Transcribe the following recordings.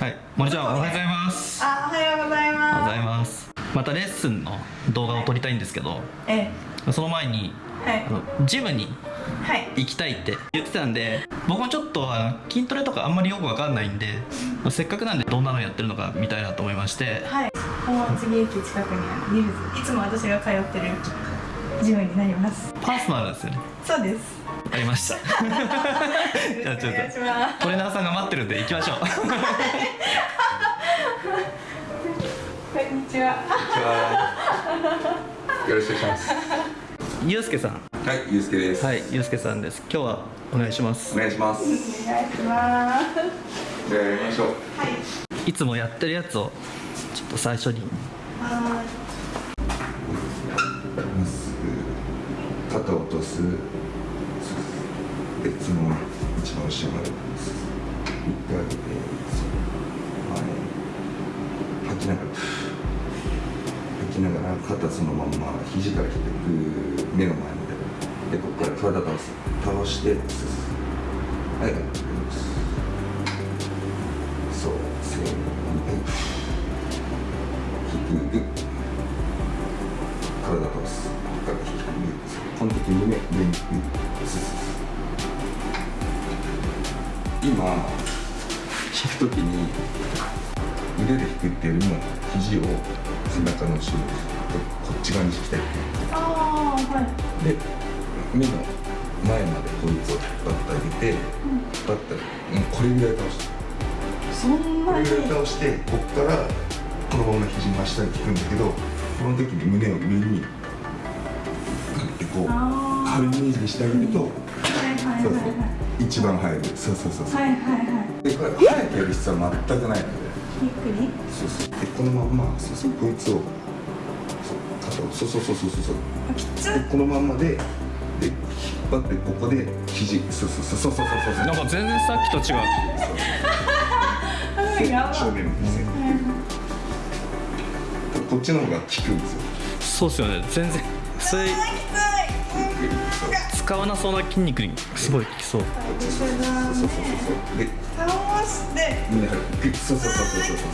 はい、森ちゃんおはようございます。あ、おはようございおはようごまざいます。またレッスンの動画を撮りたいんですけど、す。え。その前にえ、はい。ジムにはい、行きたいって言ってたんで、僕もちょっと筋トレとかあんまりよくわかんないんで、せっかくなんでどんなのやってるのか見たいなと思いまして、はい。大津駅近くにあるニルズ、いつも私が通ってるジムになります。パーソナルですよね。そうです。ありました。じゃあちょっお願いします。とトレーナーさんが待ってるんで行きましょう。こんにちは。よろしくお願いします。ゆうすけさん、はい、ゆうすけです。はい、ゆうすけさんです。今日はお願いしますお。願いします。お願いします。じゃあやりましょう。はい。いつもやってるやつをちょっと最初にはまっすぐ肩を落とす。で、その一番後ろまで。一回上げて、前。吐きながら。吐きながら、肩そのまんま、肘から低く、目の前まで。で、ここから体倒す。倒して、進むはい、そう、せーの、はい。低く。体倒す。体低く。この。今、引く時に、腕で引くっていうよりも、肘を背中の後ろに、こっち側に引きたい。い。ああ、はい。で目の前までこいつを引っ張ってあげて、引っ張ったらもうこれぐらい倒してそんなに？これぐらい倒してここからこのまま肘真下に引くんだけどこの時に胸を上にこうあ軽いイメージにしてあげると、はいはいそうそうはいはい。一番入る。そうそうそうそう、はいはいはい。でこれ早くやる必要は全くないので。ゆっくり。そうそう。でこのまんまそうそうこいつをそう肩をそうそうそうそうそう。そうあ、きつでこのまんまでで引っ張ってここで肘そうそうそうそうそう。そうそうなんか全然さっきと違う。正面見せる。こっちの方が効くんですよ。そうっすよね。全然。それ使わなそうな筋肉にすごい効きそうそうそうそうそうそうで倒して。そうそうそうそうそうそう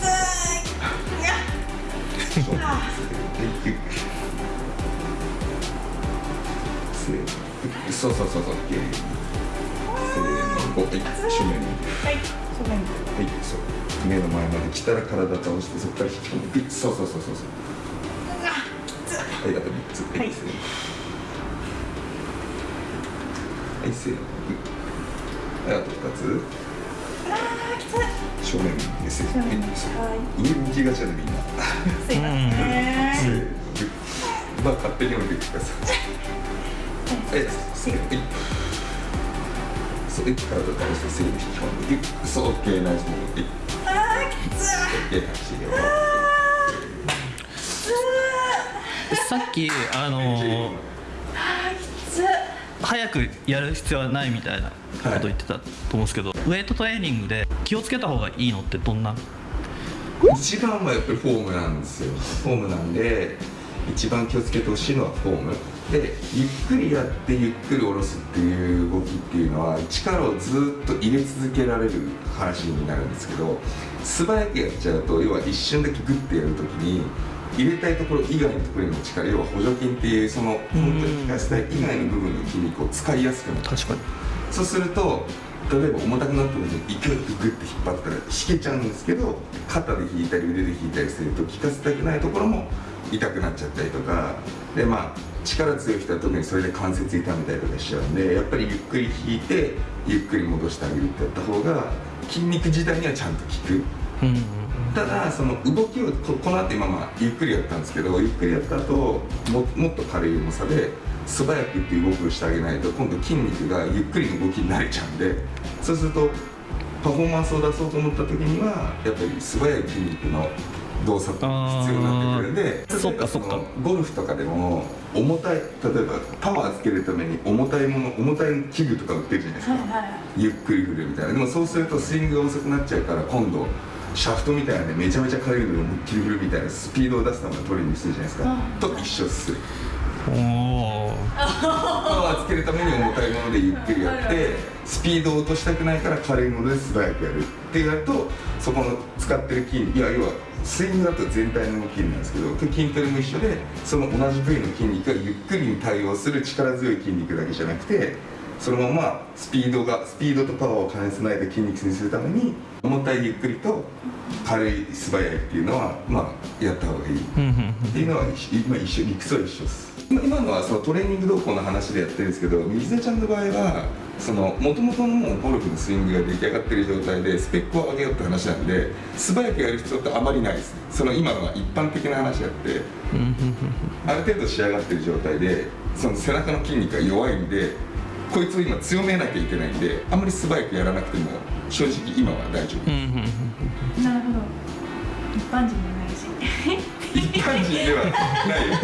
正面見せるでゆっくりせーのそうそうそうそうせーのおはい正面にはい。正面。はい、そう。目の前まで来たら体倒して、そこから引き込む。そうそうそうそうそう。はい、あと三つ。はい、はいせーの。あと二つ。あー、きつい。正面ですよ。はい上向きがちなんでみんな。すいままあ、勝手に降りてください。はい、せーの。はい。そう、はい、体倒して、引き込んで。そう、オッケー、ナイスモード。はい。あー、きつい。オッケー、走りよ。さっきあのー。早くやる必要はないみたいなこと言ってたと思うんですけど、ウェイトトレーニングで気をつけた方がいいのってどんな？一番はやっぱりフォームなんですよ。フォームなんで一番気をつけてほしいのはフォーム。でゆっくりやってゆっくり下ろすっていう動きっていうのは力をずっと入れ続けられる話になるんですけど素早くやっちゃうと要は一瞬だけグッてやるときに入れたいところ以外のところへの力要は補助筋っていうその本当に効かせたい以外の部分の筋肉を使いやすくなる。確かに。そうすると例えば重たくなった時に勢いよくグッて引っ張ったら引けちゃうんですけど肩で引いたり腕で引いたりすると効かせたくないところも痛くなっちゃったりとか。でまあ力強い人は特にそれで関節痛めたりとかしちゃうんでやっぱりゆっくり引いてゆっくり戻してあげるってやった方が筋肉自体にはちゃんと効く。うんただその動きをここの後今まあゆっくりやったんですけどゆっくりやった後ももっと軽い重さで素早くっていう動きをしてあげないと今度筋肉がゆっくりの動きに慣れちゃうんでそうするとパフォーマンスを出そうと思った時にはやっぱり素早い筋肉の動作が必要になってくるんでそっかそっか。ゴルフとかでも重たい例えばパワーつけるために重たいもの重たい器具とか売ってるじゃないですか、はいはい。ゆっくり振るみたいな。でもそうするとスイングが遅くなっちゃうから今度シャフトみたいなんでめちゃめちゃ軽いので思いっきり振るみたいなスピードを出すためのトレーニングするじゃないですか、うん。と一緒っす。おおパワーつけるために重たいものでゆっくりやってスピードを落としたくないから軽いもので素早くやるってやるとそこの使ってる筋肉いや要はスイングだと全体の動きなんですけど筋トレも一緒でその同じ部位の筋肉がゆっくりに対応する力強い筋肉だけじゃなくてそのままスピードがスピードとパワーを兼ね備えた筋肉にするために重たいゆっくりと軽い素早いっていうのはまあやった方がいい。っていうのは一緒、まあ、一緒理屈は一緒です。今今のはそのトレーニング動向の話でやってるんですけど水出ちゃんの場合はその元々のゴルフのスイングが出来上がってる状態でスペックを上げようって話なんで素早くやる必要ってあまりないです。その今のは一般的な話であってある程度仕上がってる状態でその背中の筋肉が弱いんでこいつを今強めなきゃいけないんであんまり素早くやらなくても正直今は大丈夫。うんうんうんなるほど。一般人じゃないし。一般人ではないよ。一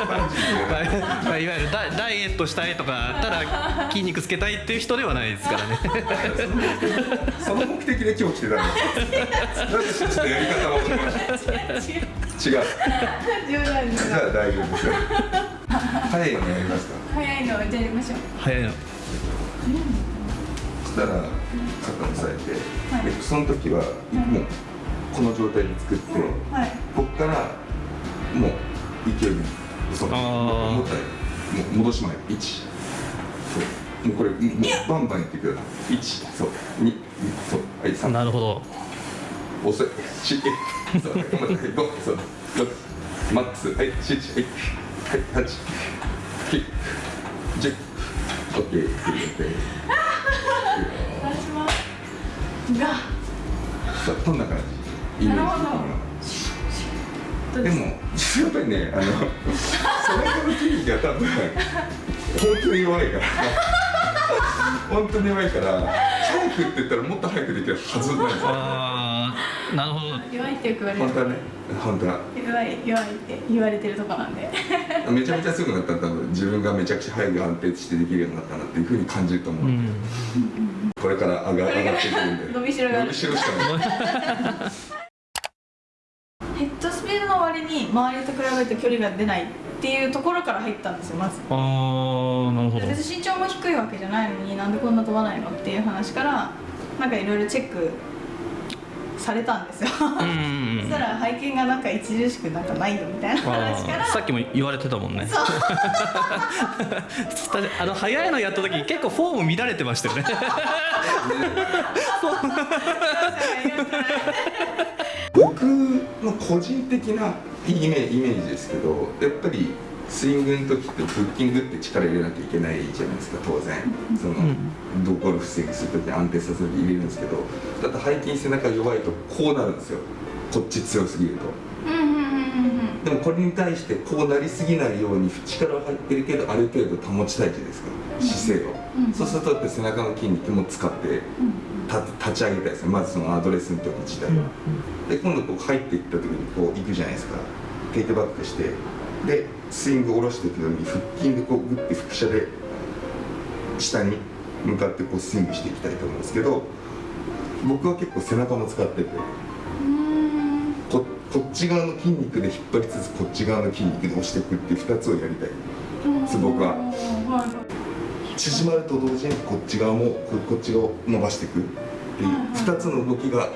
般人ではないまあいわゆるダダイエットしたいとかただ筋肉つけたいっていう人ではないですからね。その目的で今日来てたんですちょっとやり方は教えました違う。冗談です。じゃあ大丈夫ですよ早いのやりますか？早いのじゃあやりましょう。早いの。そしたら肩を押さえて、はい。でその時はもうこの状態で作って、はい。こっからもう勢いにそうあー。もったいもう戻し前1そう。もうこれもうバンバンいってください。1そう。2そう。はい3なるほど。遅いしそう。はい頑張って。5そう。6マックス。はい7はいはい8 9 10オッケー。オッケーお願いしますがそうこんな感じイメージ的にはどでもやっぱりねあのそれから筋肉が多分本当に弱いから本当に弱いから早くって言ったらもっと早くできるはずなんですよなるほど。弱いってよく言われる。本当。はね本当は弱い弱いって言われてるとこなんで。めちゃめちゃすぐなったら多分自分がめちゃくちゃ早く安定してできるようになったなっていうふうに感じると思う、うん。これから上が上がっていくんで。伸びしろがある。伸びしろしかないヘッドスピードの割に周りと比べると距離が出ないっていうところから入ったんですよまず。ああなるほど。別に身長も低いわけじゃないのになんでこんな飛ばないのっていう話からなんかいろいろチェックされたんですよ。うんうんうん。そしたら背筋がなんか著しくなんかないよみたいな話から。さっきも言われてたもんね。そう。あの早いのやった時結構フォーム乱れてましたよね。僕の個人的なイメージですけどやっぱりスイングの時ってフッキングって力入れなきゃいけないじゃないですか当然。その、ドゴルフスイングする時安定させる時入れるんですけどだって背筋背中弱いとこうなるんですよ。こっち強すぎると。でもこれに対してこうなりすぎないように力は入ってるけどある程度保ちたいじゃないですか姿勢を、うん。そうするとやっぱり背中の筋肉も使って立立ち上げたいですねまずそのアドレスの時自体は、で今度こう入っていった時にこう行くじゃないですか。テイクバックして。でスイング下ろしていくのに腹筋でこうグッて腹斜で下に向かってこうスイングしていきたいと思うんですけど僕は結構背中も使っててうん。ここっち側の筋肉で引っ張りつつこっち側の筋肉で押していくっていう2つをやりたい。そう僕ははい。縮まると同時にこっち側もここっち側を伸ばしていくっていう2つの動きが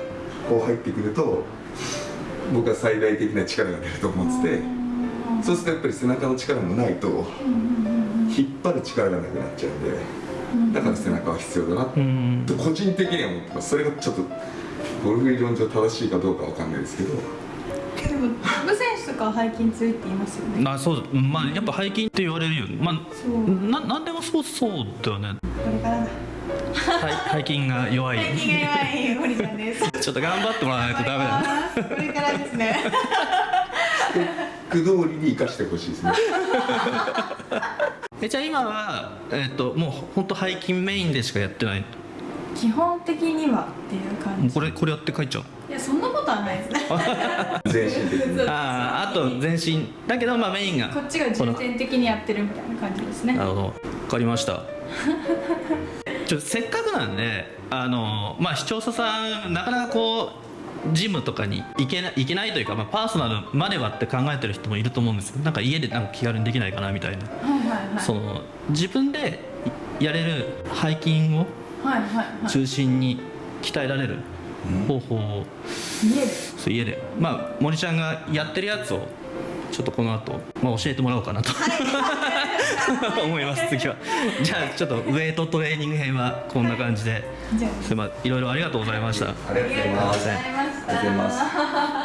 こう入ってくると僕は最大的な力が出ると思っててそうするとやっぱり背中の力もないと引っ張る力がなくなっちゃうんでだから背中は必要だな。っうん。て個人的には思ってます。それがちょっとゴルフ理論上正しいかどうかわかんないですけど。でもトップ選手とかは背筋強いって言いますよね。あそう。だまあやっぱ背筋って言われるよ。まあななんでもそうそうだよね。これからだ。背背筋が弱い。背筋が弱い堀ちゃんです。ちょっと頑張ってもらわないとダメだこれからですね 句通りに生かしてほしいですね。えじゃあ今はえっ、ともう本当背筋メインでしかやってない。基本的にはっていう感じ。これこれやって帰っちゃう。いやそんなことはないです。ね全身的に。あああと全身。だけどまあメインがこっちが重点的にやってるみたいな感じですね。なるほど。分かりました。ちょせっかくなんであのまあ視聴者さんなかなかこうジムとかに行けない行けないというか、まあ、パーソナルまではって考えてる人もいると思うんですよなんか家でなんか気軽にできないかなみたいな、はいはいはい。その自分でやれる背筋をはいはいはい中心に鍛えられる方法を家で。そう家で。まあ森ちゃんがやってるやつをちょっとこの後、まあ教えてもらおうかなと 思います次は。じゃあちょっとウェイトトレーニング編はこんな感じで。じゃあすいません。いろいろありがとうございました。ありがとうございますありがとうございましたありがとうございます。